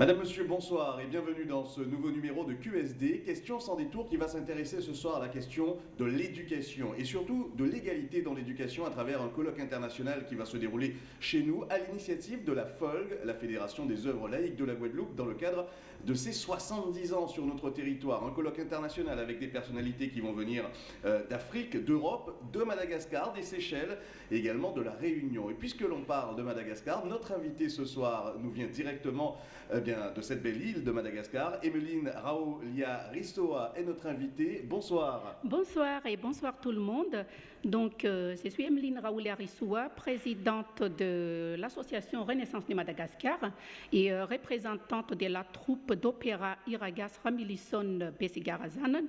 Madame, Monsieur, bonsoir et bienvenue dans ce nouveau numéro de QSD, question sans détour qui va s'intéresser ce soir à la question de l'éducation et surtout de l'égalité dans l'éducation à travers un colloque international qui va se dérouler chez nous à l'initiative de la FOLG, la Fédération des œuvres laïques de la Guadeloupe, dans le cadre de ses 70 ans sur notre territoire. Un colloque international avec des personnalités qui vont venir euh, d'Afrique, d'Europe, de Madagascar, des Seychelles et également de la Réunion. Et puisque l'on parle de Madagascar, notre invité ce soir nous vient directement eh bien, de cette belle île de Madagascar. Emeline Raolia Ristoa est notre invitée. Bonsoir. Bonsoir et bonsoir tout le monde. Donc, euh, je suis Emeline Raolia Ristoa, présidente de l'association Renaissance de Madagascar et euh, représentante de la troupe d'opéra Iragas Ramilison Besigarazan.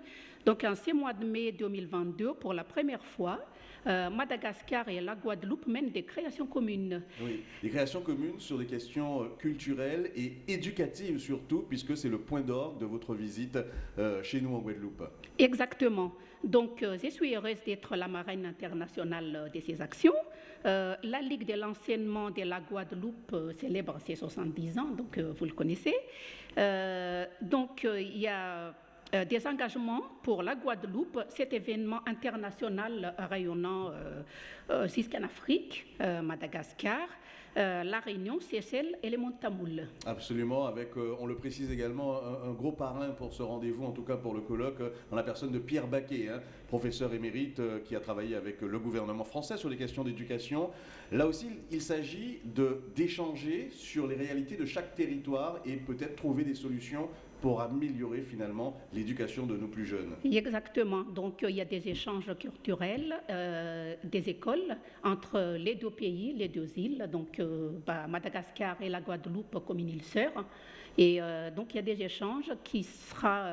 Donc, en ce mois de mai 2022, pour la première fois, euh, Madagascar et la Guadeloupe mènent des créations communes. Oui, des créations communes sur des questions euh, culturelles et éducatives surtout, puisque c'est le point d'orgue de votre visite euh, chez nous en Guadeloupe. Exactement. Donc, je suis heureuse d'être la marraine internationale de ces actions. la Ligue de l'enseignement de la Guadeloupe célèbre ses 70 ans, donc vous le connaissez. donc, il y a euh, des engagements pour la Guadeloupe, cet événement international rayonnant euh, euh jusqu'en Afrique, euh, la Réunion, Seychelles et les Montamoules. Absolument, avec, on le précise également, un, gros parrain pour ce rendez-vous, en tout cas pour le colloque, dans la personne de Pierre Baquet, hein, professeur émérite qui a travaillé avec le gouvernement français sur les questions d'éducation. Là aussi, il s'agit d'échanger sur les réalités de chaque territoire et peut-être trouver des solutions pour améliorer finalement l'éducation de nos plus jeunes. Exactement. Donc il y a des échanges culturels, euh, des écoles entre les deux pays, les deux îles, donc euh, bah, Madagascar et la Guadeloupe comme une île sœur. Et euh, donc il y a des échanges qui sera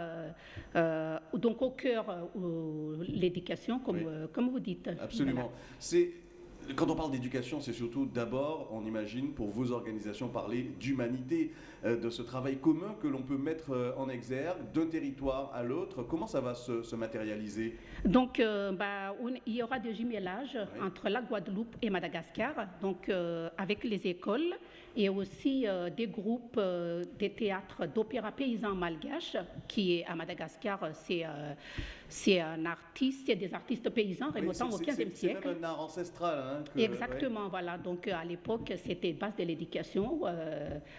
donc au cœur de l'éducation, comme, comme vous dites. Absolument. C'est quand on parle d'éducation, c'est surtout d'abord, on imagine, pour vos organisations, parler d'humanité, euh, de ce travail commun que l'on peut mettre euh, en exergue d'un territoire à l'autre. Comment ça va se, matérialiser? Donc, euh, bah, il y aura des jumelages entre la Guadeloupe et Madagascar, donc avec les écoles et aussi des groupes des théâtres d'opéra paysan malgache, qui est à Madagascar, c'est c'est un artiste, c'est des artistes paysans remontant au XVe siècle. C'est même un art ancestral. Hein, Exactement, voilà. Donc à l'époque, c'était base de l'éducation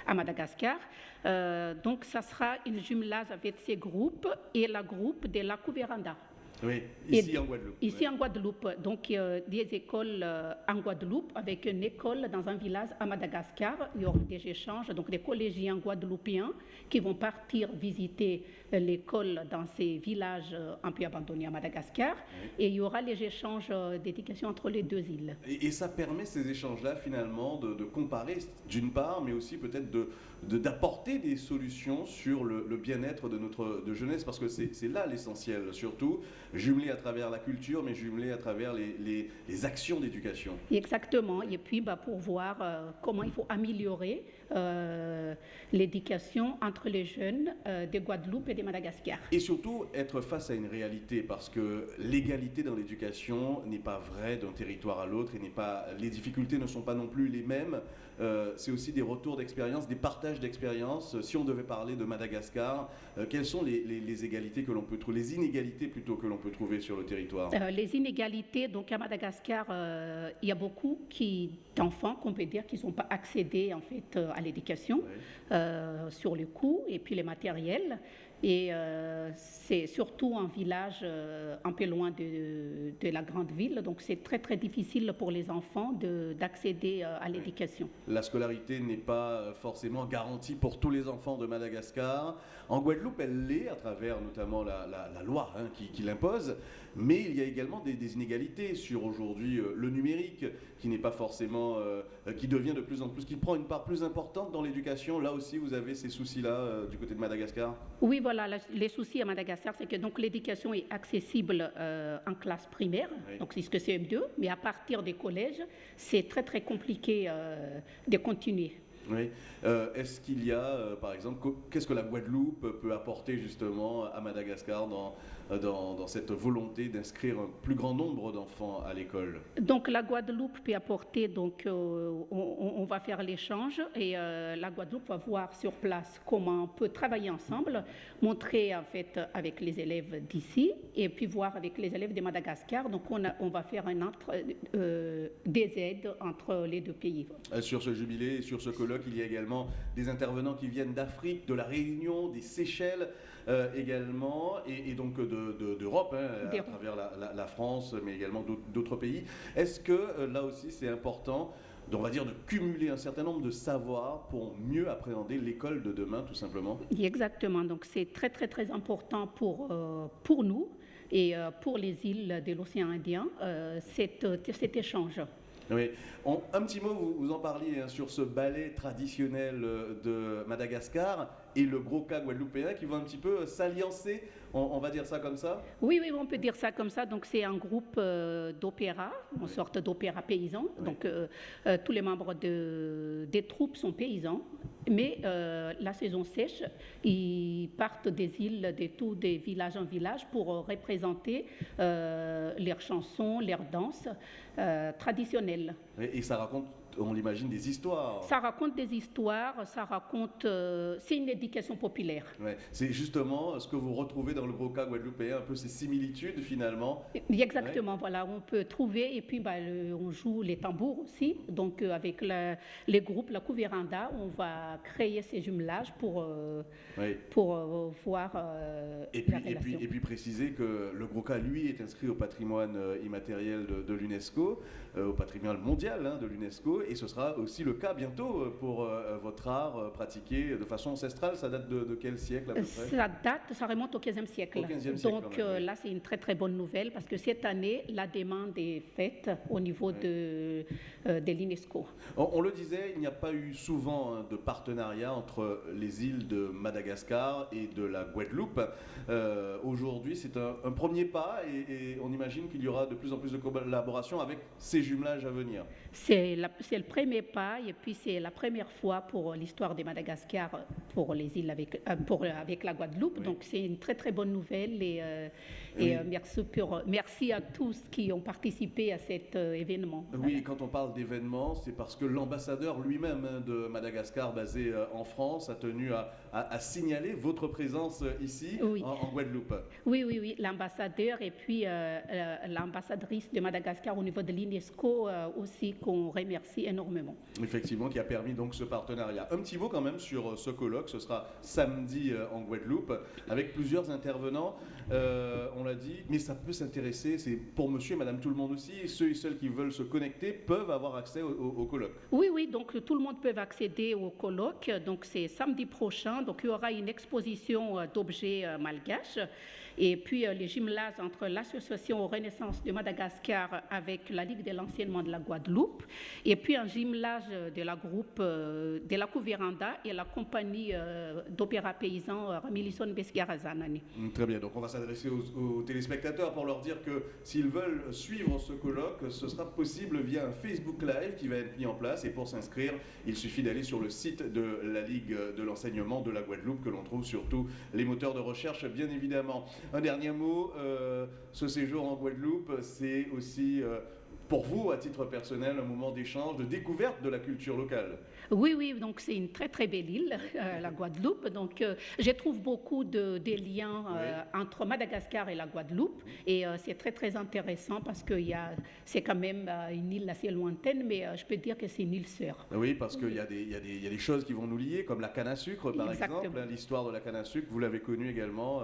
à Madagascar. Euh, donc, ça sera une jumelage avec ces groupes et la groupe de la Couveranda. Oui, ici en Guadeloupe. Ici en Guadeloupe. Donc, euh, des écoles euh, en Guadeloupe avec une école dans un village à Madagascar. Il y aura des échanges, donc des collégiens guadeloupéens qui vont partir visiter euh, l'école dans ces villages un peu abandonnés à Madagascar. Et il y aura les échanges d'éducation entre les deux îles. Et, ça permet ces échanges-là, finalement, de, comparer, d'une part, mais aussi peut-être d'apporter de, des solutions sur le, bien-être de notre de jeunesse, parce que c'est là l'essentiel, surtout jumelé à travers la culture, mais jumelé à travers les, actions d'éducation. Exactement. Et puis, bah, pour voir euh, comment il faut améliorer euh, l'éducation entre les jeunes euh, de Guadeloupe et de Madagascar. Et surtout, être face à une réalité, parce que l'égalité dans l'éducation n'est pas vraie d'un territoire à l'autre, et n'est pas, les difficultés ne sont pas non plus les mêmes. c'est aussi des retours d'expérience, des partages d'expérience. Si on devait parler de Madagascar, quelles sont les, les, les égalités que l'on peut trouver, les inégalités plutôt que l'on peut trouver sur le territoire? Euh, Les inégalités, donc à Madagascar, euh, il y a beaucoup d'enfants, qu'on peut dire, qui n'ont pas accédé en fait euh, à l'éducation sur le coût et puis les matériels. Et euh, c'est surtout un village euh, un peu loin de, de, la grande ville, donc c'est très très difficile pour les enfants d'accéder euh, à l'éducation. La scolarité n'est pas forcément garantie pour tous les enfants de Madagascar. En Guadeloupe, elle l'est à travers notamment la, la, loi hein, qui, qui l'impose, mais il y a également des, des inégalités sur aujourd'hui le numérique qui n'est pas forcément, qui devient de plus en plus, qui prend une part plus importante dans l'éducation. Là aussi, vous avez ces soucis-là du côté de Madagascar? Oui, voilà, les soucis à Madagascar, c'est que donc l'éducation est accessible euh, en classe primaire, donc c'est ce que CM2, mais à partir des collèges, c'est très très compliqué euh, de continuer. Oui. Est-ce qu'il y a, par exemple, qu'est-ce que la Guadeloupe peut apporter justement à Madagascar dans, dans, cette volonté d'inscrire un plus grand nombre d'enfants à l'école Donc la Guadeloupe peut apporter, donc on, on, va faire l'échange et la Guadeloupe va voir sur place comment on peut travailler ensemble, montrer en fait avec les élèves d'ici et puis voir avec les élèves de Madagascar. Donc on, on va faire un entre, euh, des aides entre les deux pays. Euh, sur ce jubilé, sur ce colloque, il y a également des intervenants qui viennent d'Afrique, de la Réunion, des Seychelles euh, également, et, donc d'Europe, de, hein, à travers la, la, France, mais également d'autres pays. Est-ce que là aussi c'est important on va dire, de cumuler un certain nombre de savoirs pour mieux appréhender l'école de demain, tout simplement? Exactement. Donc, c'est très, très, très important pour, euh, pour nous et euh, pour les îles de l'océan Indien, euh, cet, cet échange. Oui. un petit mot, vous, vous en parliez hein, sur ce ballet traditionnel de Madagascar et le gros cas guadeloupéen qui vont un petit peu s'alliancer on, va dire ça comme ça? Oui, oui, on peut dire ça comme ça. Donc c'est un groupe euh, d'opéra, une sorte d'opéra paysan. Donc euh, euh, tous les membres de, des troupes sont paysans. Mais la saison sèche, ils partent des îles, de tous des villages en village pour représenter leurs chansons, leurs danses traditionnelles. Et ça raconte on l'imagine, des histoires. Ça raconte des histoires, ça raconte. Euh, c'est une éducation populaire. Ouais. C'est justement ce que vous retrouvez dans le gros cas guadeloupéen, un peu ces similitudes finalement. Exactement, voilà, on peut trouver, et puis bah, on joue les tambours aussi. Donc euh, avec les groupes, la Couveranda, on va créer ces jumelages pour, euh, pour voir. et, puis, et, puis, et, puis, préciser que le gros cas, lui, est inscrit au patrimoine immatériel de, l'UNESCO, au patrimoine mondial hein, de l'UNESCO et ce sera aussi le cas bientôt euh, pour euh, votre art euh, pratiqué de façon ancestrale. Ça date de, quel siècle à peu près? Ça date, ça remonte au 15e siècle. Donc là, c'est une très très bonne nouvelle parce que cette année, la demande est faite au niveau de, de l'UNESCO. On, le disait, il n'y a pas eu souvent hein, de partenariat entre les îles de Madagascar et de la Guadeloupe. Aujourd'hui, c'est un, premier pas et, et on imagine qu'il y aura de plus en plus de collaboration avec ces jumelages à venir. C'est le premier pas et puis c'est la première fois pour l'histoire de Madagascar pour les îles avec, euh, pour, avec la Guadeloupe. Donc c'est une très très bonne nouvelle et, euh, et euh, merci, pour, merci à tous qui ont participé à cet événement. Oui, quand on parle d'événement, c'est parce que l'ambassadeur lui-même hein, de Madagascar basé en France a tenu à, à, signaler votre présence ici en, Guadeloupe. Oui, oui, oui, l'ambassadeur et puis l'ambassadrice de Madagascar au niveau de l'UNESCO aussi qu'on remercie énormément. Effectivement, qui a permis donc ce partenariat. Un petit mot quand même sur ce colloque, ce sera samedi en Guadeloupe avec plusieurs intervenants. Euh, on l'a dit, mais ça peut s'intéresser, c'est pour monsieur et madame tout le monde aussi, ceux et celles qui veulent se connecter peuvent avoir accès au, colloque. Oui, oui, donc tout le monde peut accéder au colloque, donc c'est samedi prochain, donc il y aura une exposition euh, d'objets euh, malgaches. Et puis les jumelages entre l'association Renaissance de Madagascar avec la Ligue de l'enseignement de la Guadeloupe, et puis un jumelage de la groupe de la Couveranda et la compagnie d'opéra paysan Ramilisson Besgarazanani. Très bien, donc on va s'adresser aux, téléspectateurs pour leur dire que s'ils veulent suivre ce colloque, ce sera possible via un Facebook Live qui va être mis en place. Et pour s'inscrire, il suffit d'aller sur le site de la Ligue de l'enseignement de la Guadeloupe, que l'on trouve sur tous les moteurs de recherche, bien évidemment. Un dernier mot, euh, ce séjour en Guadeloupe, c'est aussi... Euh, pour vous, à titre personnel, un moment d'échange, de découverte de la culture locale Oui, oui, donc c'est une très très belle île, euh, la Guadeloupe. Donc euh, je trouve beaucoup de, des liens euh, entre Madagascar et la Guadeloupe. Et c'est très très intéressant parce que c'est quand même une île assez lointaine, mais je peux dire que c'est une île sœur. Oui, parce qu'il y, y, a des choses qui vont nous lier, comme la canne à sucre par exemple. Hein, l'histoire de la canne à sucre, vous l'avez connue également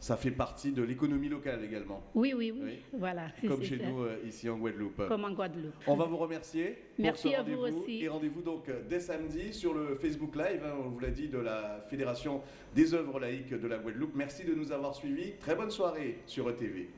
ça fait partie de l'économie locale également. Oui, oui, oui. Voilà. Comme chez nous euh, ici en Guadeloupe. Comme en Guadeloupe. On va vous remercier. Merci à vous aussi. Et rendez-vous donc euh, dès samedi sur le Facebook Live, hein, on vous l'a dit, de la Fédération des œuvres laïques de la Guadeloupe. Merci de nous avoir suivis. Très bonne soirée sur ETV.